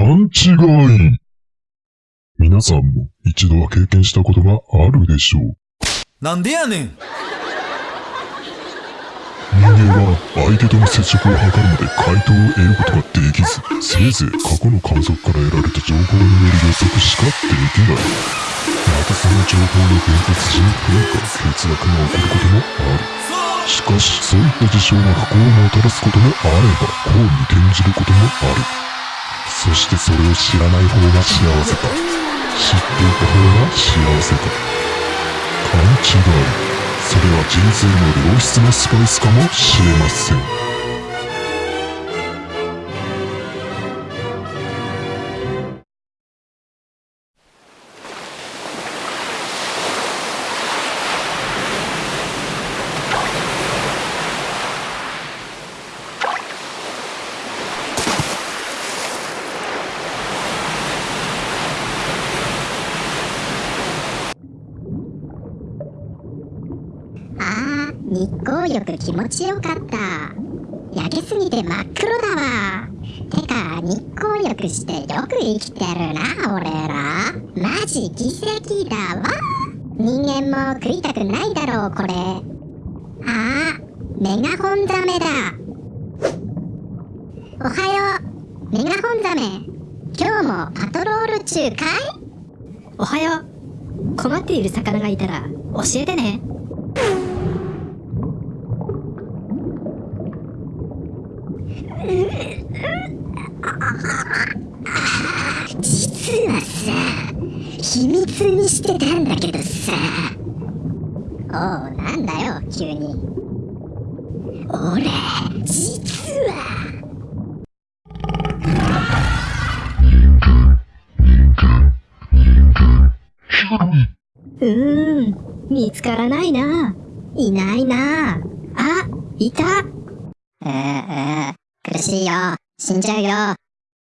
勘違い。皆さんも一度は経験したことがあるでしょう。なんでやねん人間は相手との接触を図るまで回答を得ることができず、せいぜい過去の観測から得られた情報による予測しかできない。またその情報の伝達時に変化、欠落が起こることもある。しかし、そういった事象が不幸をもたらすこともあれば、幸に転じることもある。そしてそれを知らない方が幸せか。知っていた方が幸せか。勘違い。それは人生の良質なスパイスかもしれません。日光浴気持ちよかった。焼けすぎて真っ黒だわ。てか日光浴してよく生きてるな俺ら。マジ奇跡だわ。人間も食いたくないだろうこれ。あメガホンザメだ。おはよう。メガホンザメ。今日もパトロール中かい？おはよう。困っている魚がいたら教えてね実はさ秘密にしてたんだけどさ。おうなんだよ急に。俺実は。うーん見つからないな。いないな。あいた。うーう苦しいよ。死んじゃうよ。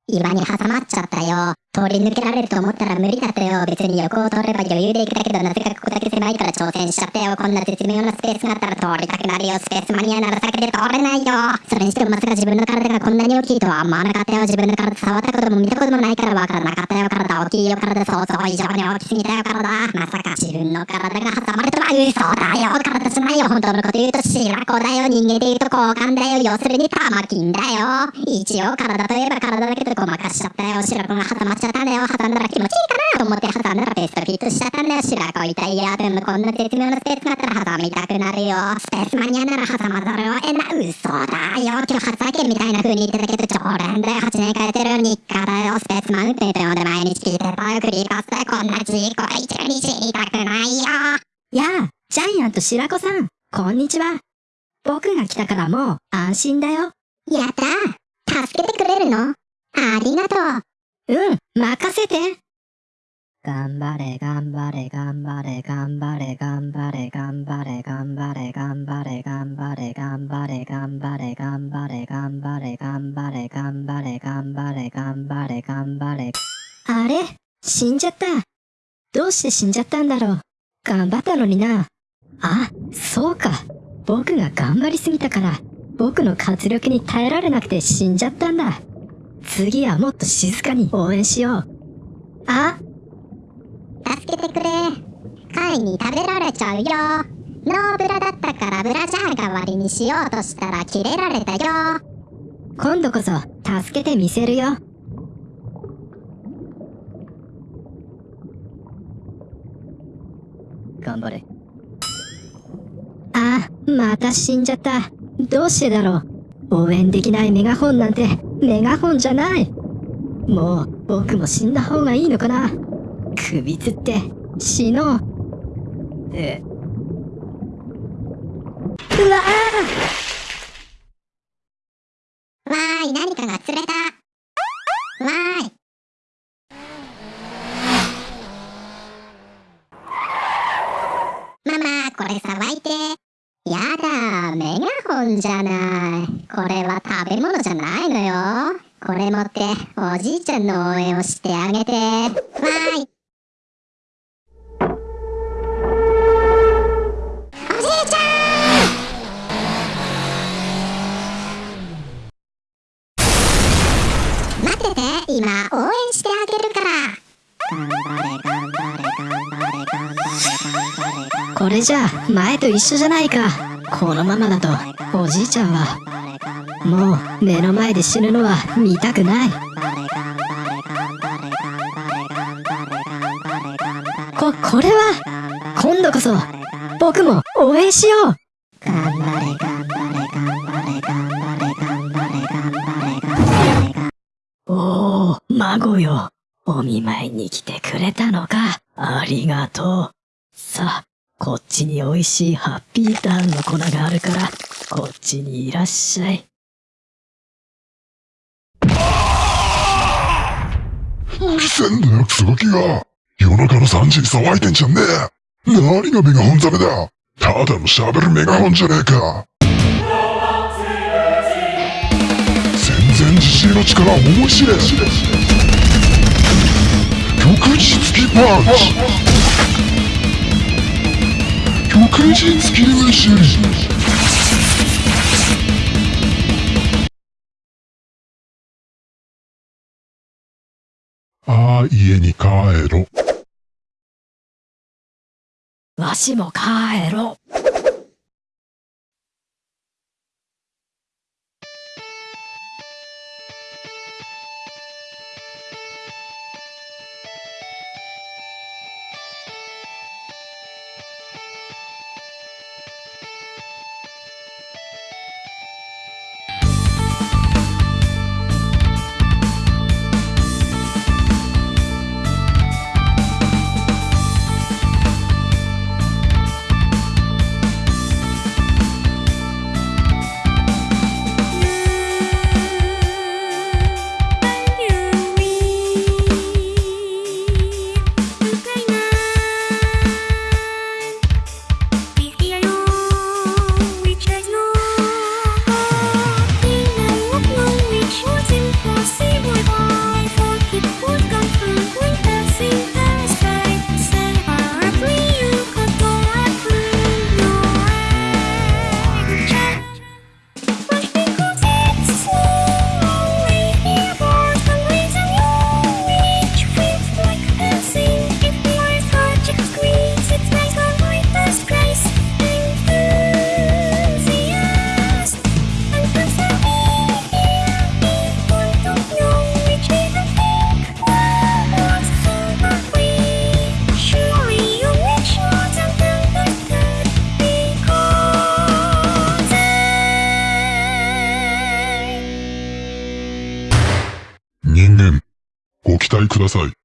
岩に挟まっちゃったよ。通り抜けられると思ったら無理だったよ。別に横を通れば余裕で行くだけど、なぜかここだけ狭いから挑戦しちゃったよ。こんな絶妙なスペースがあったら通りたくなるよ。スペースマニアなら先で通れないよ。それにしてもまさか自分の体がこんなに大きいとは思わなかったよ。自分の体触ったことも見たこともないからわからなかったよ。体大きいよ。体想像以上に大きすぎたよ。体。まさか自分の体が挟まれとは嘘だよ。体じゃないよ。本当のこと言うと白子だよ。人間で言うと交換だよ。要するに玉金だよ。一応体といえば体だけどごまかしちゃったよ。白子が挟まっちゃったんだよ。挟んだら気持ちいいかなと思って挟んだらベストフィットしちゃったんだよ。白子痛いや。でもこんな絶妙なスペースがあったら挟みたくなるよ。スペースマニアなら挟まざるを得ない。嘘だよ。今日初体験みたいな風に言ってたけど、常連で8年通ってる日課だよ。スペースマウンテンと呼んで毎日聞いてたよ。繰り返してこんな事故一に知りたくないよ。やあジャイアント白子さんこんにちは僕が来たからもう安心だよやった助けてくれるのありがとう。うん任せて。頑張れ頑張れ頑張れ頑張れ頑張れ頑張れ頑張れ頑張れ頑張れ頑張れ頑張れ頑張れ頑張れ頑張れ頑張れ頑張れ頑張れ頑張れ。あれ死んじゃった。どうして死んじゃったんだろう。頑張ったのにな。あそうか。僕が頑張りすぎたから。僕の活力に耐えられなくて死んじゃったんだ。次はもっと静かに応援しようあ助けてくれ。貝に食べられちゃうよ。ノーブラだったからブラジャー代わりにしようとしたら切れられたよ。今度こそ助けてみせるよ頑張れあまた死んじゃったどうしてだろう応援できないメガホンなんてメガホンじゃないもう僕も死んだ方がいいのかな首つって死のうえうわわーい、何かが釣れた。わーい。ママ、これさばいて。やだ、メガホンじゃない。これは食べ物じゃないのよ。これ持って、おじいちゃんの応援をしてあげて。わーい。おじいちゃん待ってて今応援してあげるから頑張れ頑張れ頑張れ頑張れ頑張れ頑張れこれじゃ前と一緒じゃないかこのままだとおじいちゃんはもう目の前で死ぬのは見たくない。ここれは今度こそ僕も応援しよう。頑張れ頑張れ頑張れ頑張れ頑張れ頑張れ頑張れ頑おお孫よ。お見舞いに来てくれたのか。ありがとう。さあこっちに美味しいハッピーターンの粉があるからこっちにいらっしゃい。うるせえんだよ、クソガキが。夜中の3時に騒いでんじゃねえ。何がメガホンザメだ。ただの喋るメガホンじゃねえか。全然自信の力は思い知れ。極実機パンチ。極実切り飯。ああ、家に帰ろ。わしも帰ろ期待ください。